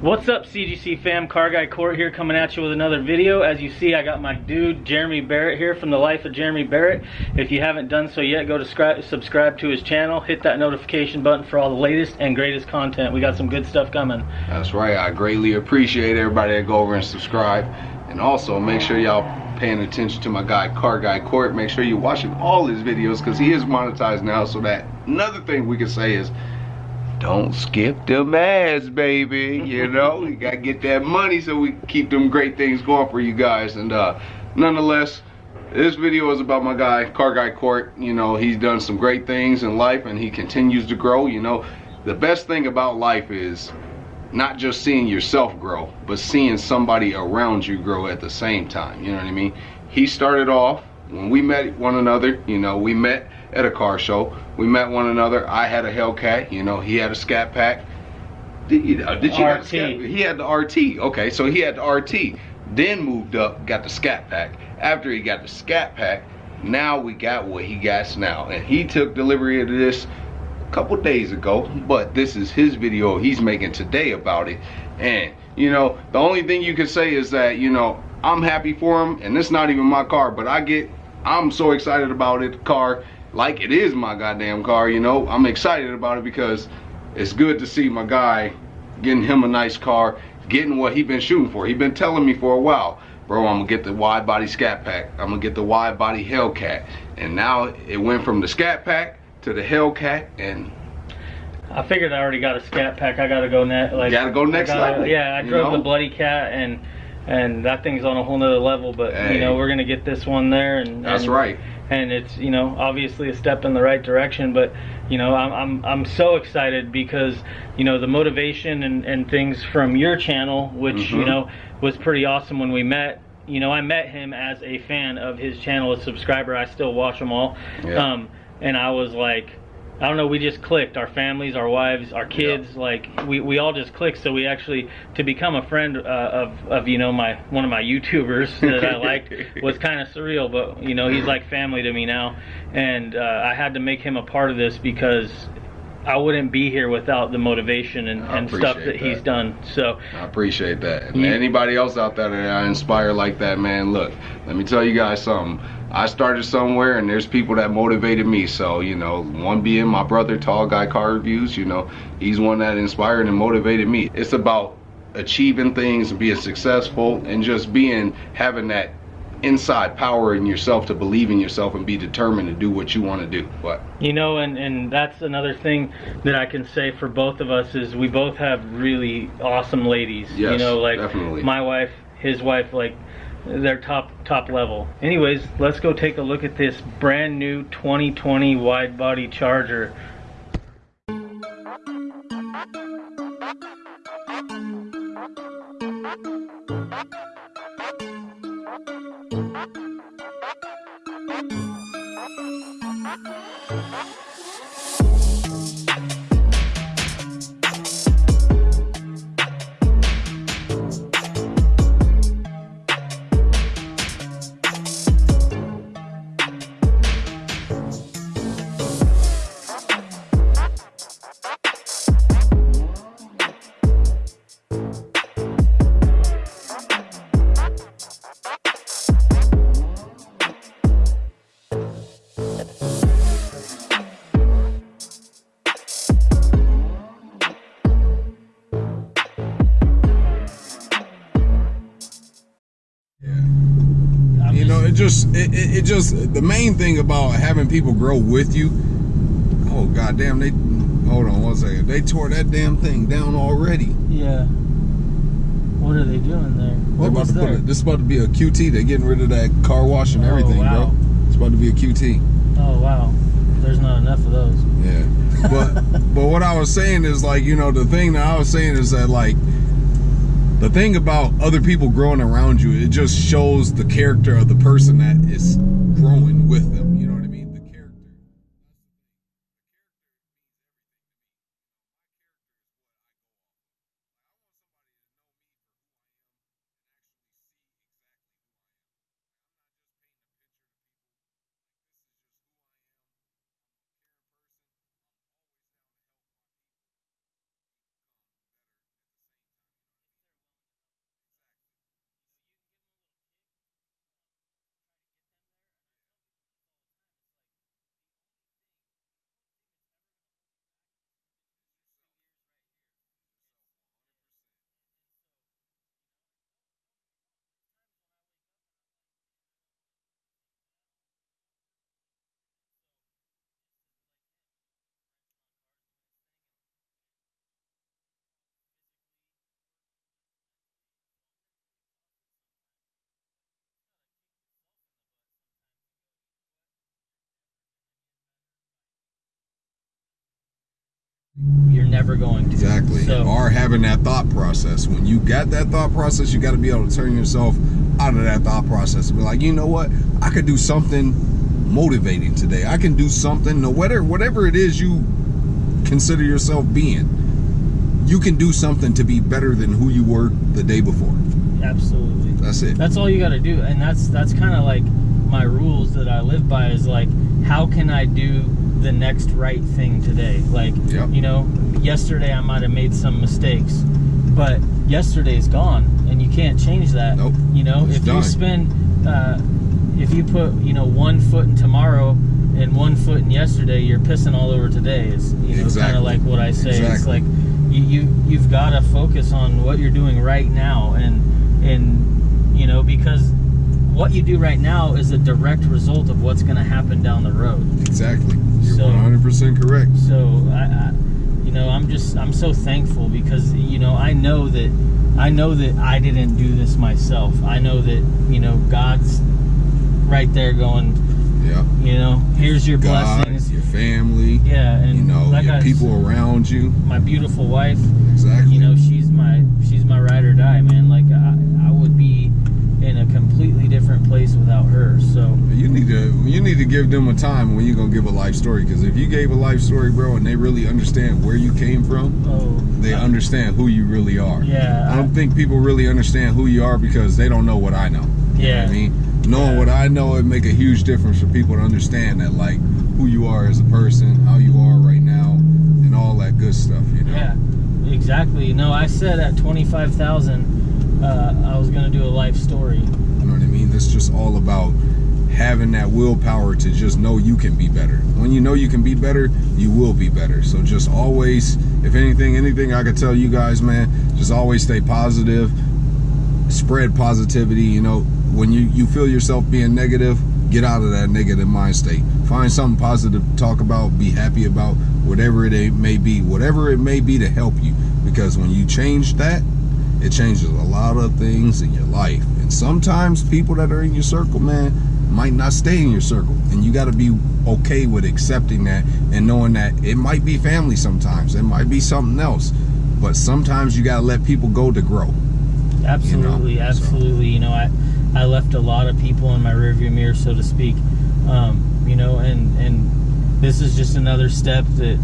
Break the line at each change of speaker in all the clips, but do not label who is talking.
What's up CGC fam, Car Guy Court here coming at you with another video. As you see I got my dude Jeremy Barrett here from the life of Jeremy Barrett. If you haven't done so yet, go to subscribe to his channel, hit that notification button for all the latest and greatest content. We got some good stuff coming.
That's right, I greatly appreciate everybody that go over and subscribe. And also make sure y'all paying attention to my guy Car Guy Court. Make sure you're watching all his videos because he is monetized now so that another thing we can say is don't skip them ads, baby. You know, you gotta get that money so we keep them great things going for you guys. And uh, nonetheless, this video is about my guy, Car Guy Court. You know, he's done some great things in life and he continues to grow. You know, the best thing about life is not just seeing yourself grow, but seeing somebody around you grow at the same time. You know what I mean? He started off when we met one another, you know, we met at a car show. We met one another. I had a Hellcat. You know, he had a Scat Pack. Did you, uh, did you
RT.
Scat, he had the RT. Okay, so he had the RT. Then moved up, got the Scat Pack. After he got the Scat Pack, now we got what he got now. And he took delivery of this a couple days ago. But this is his video he's making today about it. And, you know, the only thing you can say is that, you know, I'm happy for him. And it's not even my car, but I get, I'm so excited about it, car like it is my goddamn car, you know. I'm excited about it because it's good to see my guy getting him a nice car, getting what he been shooting for. He been telling me for a while, bro, I'm gonna get the wide body scat pack. I'm gonna get the wide body Hellcat. And now it went from the scat pack to the Hellcat and
I figured I already got a scat pack. I gotta go next. Like,
gotta go next
gotta,
level.
Yeah, I drove
know?
the bloody cat and and that thing's on a whole nother level. But
hey.
you know, we're gonna get this one there and
that's
and,
right
and it's you know obviously a step in the right direction but you know i'm i'm, I'm so excited because you know the motivation and, and things from your channel which mm-hmm. you know was pretty awesome when we met you know i met him as a fan of his channel a subscriber i still watch them all yeah. um and i was like I don't know, we just clicked. Our families, our wives, our kids, like we, we all just clicked. So we actually to become a friend uh, of of you know my one of my YouTubers that I liked was kind of surreal. But you know he's like family to me now, and uh, I had to make him a part of this because I wouldn't be here without the motivation and, and stuff that, that, he's done. So
I appreciate that. And anybody else out there that I inspire like that, man, look, let me tell you guys something. I started somewhere and there's people that motivated me. So, you know, one being my brother, Tall Guy Car Reviews, you know, he's one that inspired and motivated me. It's about achieving things and being successful and just being, having that inside power in yourself to believe in yourself and be determined to do what you want to do. What?
You know, and, and that's another thing that I can say for both of us is we both have really awesome ladies.
Yes,
you know, like
definitely.
my wife, his wife, like they're top top level. Anyways, let's go take a look at this brand new 2020 wide body Charger.
Just it, it, just the main thing about having people grow with you. Oh goddamn! They hold on one second. They tore that damn thing down already.
Yeah. What are they doing there? What
about to
there?
Put it, this is about to be a QT. They're getting rid of that car wash and
oh,
everything,
wow.
bro. It's about to be a QT.
Oh wow. There's not enough of those.
Yeah. But but what I was saying is like you know the thing that I was saying is that like the thing about other people growing around you, it just shows the character of the person that is growing with them.
You're never going to.
Exactly.
So,
or having that thought process. When you got that thought process, you got to be able to turn yourself out of that thought process and be like, you know what? I could do something motivating today. I can do something, no whatever whatever it is you consider yourself being. You can do something to be better than who you were the day before.
absolutely.
That's it.
That's all you got to do, and that's that's kind of like my rules that I live by. Is like, how can I do the next right thing today? Like,
Yep.
you know, yesterday I might have made some mistakes, but yesterday's gone, and you can't change that.
Nope.
You know,
It's
if
done.
you spend, uh, if you put, you know, one foot in tomorrow and one foot in yesterday, you're pissing all over today. Is you know, kind of like what I say.
Exactly.
It's like you, you you've got to focus on what you're doing right now, and and you know because what you do right now is a direct result of what's going to happen down the road.
Exactly. You're
So-
100% correct.
So I, I, you know, I'm just I'm so thankful because you know I know that I know that I didn't do this myself. I know that you know God's right there going,
Yeah.
you know, here's your
God,
blessings.
your family,
Yeah, and
you know,
like
your
I-
people around you.
my beautiful wife.
Exactly.
You know, she's my she's my ride or die, man. Like I, I would be in a completely different place without her. So
You need to you need to give them a time when you're gonna give a life story. Because if you gave a life story, bro, and they really understand where you came from,
oh,
they
I-
understand who you really are.
Yeah,
I don't think people really understand who you are because they don't know what I know. You know
Yeah.
what I mean? Knowing
Yeah.
what I know, it make a huge difference for people to understand that like who you are as a person, how you are right now, and all that good stuff. You know.
Yeah, exactly. No, I said at twenty five thousand, uh, I was gonna do a life story.
Mean? It's just all about having that willpower to just know you can be better. When you know you can be better, you will be better. So just always, if anything, anything I could tell you guys, man, just always stay positive, spread positivity. You know, when you, you feel yourself being negative, get out of that negative mind state. Find something positive to talk about, be happy about, whatever it may be, whatever it may be to help you. Because when you change that, it changes a lot of things in your life. And sometimes people that are in your circle, man, might not stay in your circle. And you got to be okay with accepting that and knowing that it might be family sometimes, it might be something else. But sometimes you got to let people go to grow.
Absolutely,
so.
absolutely. You know, I I left a lot of people in my rearview mirror, so to speak. Um, you know, and and this is just another step that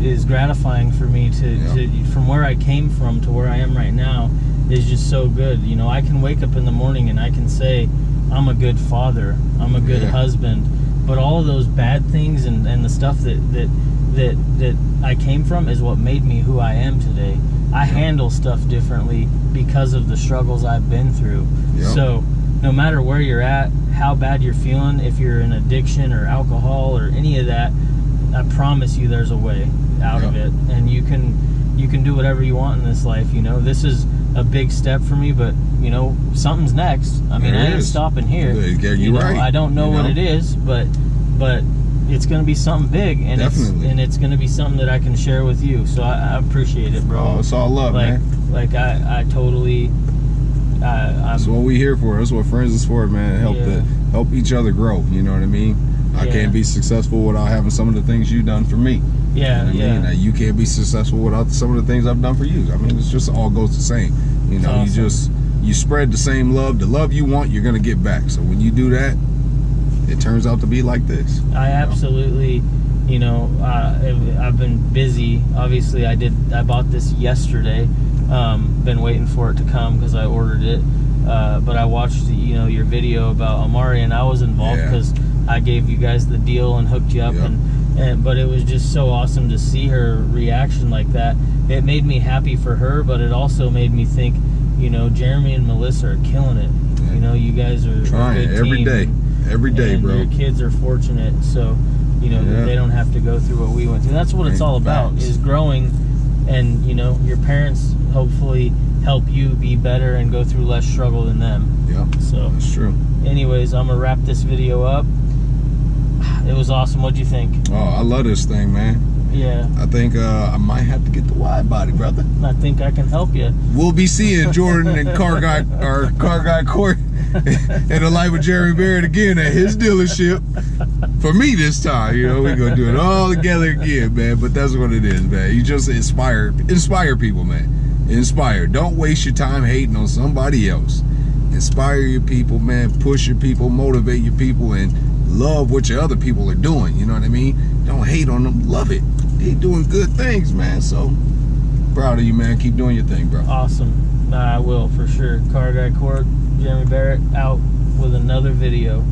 is gratifying for me to,
Yeah.
to from where I came from to where I am right now is just so good. You know, I can wake up in the morning and I can say I'm a good father, I'm a good
Yeah.
husband, but all of those bad things and, and the stuff that that that that I came from is what made me who I am today. I handle stuff differently because of the struggles I've been through.
Yeah.
So, no matter where you're at, how bad you're feeling, if you're in addiction or alcohol or any of that, I promise you there's a way out of it and you can you can do whatever you want in this life, you know. This is a big step for me, but you know, something's next. I mean,
There
I ain't
is.
stopping here.
You're
You know,
right.
I don't know
You
what it is, but but it's going to be something big and
Definitely.
it's and it's going to be something that I can share with you. So I, I appreciate it, bro
Oh, it's all love,
like
man.
like I I totally I
That's
I'm
what we here for. That's what friends is for, man. Help
Yeah.
the help each other grow. You know what I mean? I
Yeah.
can't be successful without having some of the things you've done for me.
Yeah
You know what I
yeah
mean? You can't be successful without some of the things I've done for you. I mean, it's just all goes the same. You know,
Awesome.
you just you spread the same love. The love you want, you're gonna get back. So when you do that, it turns out to be like this.
I absolutely you know uh, I've- been busy obviously I did I bought this yesterday um, been waiting for it to come because I ordered it uh, but I watched you know your video about Amari and I was involved
Yeah.
because I gave you guys the deal and hooked you up
Yep.
and, and but it was just so awesome to see her reaction like that it made me happy for her but it also made me think you know Jeremy and Melissa are killing it
Yeah.
you know you guys are a
Trying
good
every day, every day,
and
bro.
Your kids are fortunate, so you know
Yeah.
they don't have to go through what we went through. That's what it's all about: is growing, and you know your parents hopefully help you be better and go through less struggle than them.
Yeah,
So,
that's true.
anyways, I'm gonna wrap this video up. It was awesome. What'd you think?
Oh, I love this thing, man.
Yeah,
I think uh, I might have to get the wide body, brother.
I think I can help you.
We'll be seeing Jordan and Car Guy or Car Guy Court in the life of Jeremy Barrett again at his dealership. for me this time. You know, we're gonna do it all together again, man. But that's what it is, man. You just inspire, inspire people, man. Inspire. Don't waste your time hating on somebody else. Inspire your people, man. Push your people, motivate your people, and love what your other people are doing. You know what I mean? Don't hate on them. Love it. They doing good things, man. So proud of you, man. Keep doing your thing, bro.
Awesome. I will for sure. Car Guy Court, Jeremy Barrett out with another video.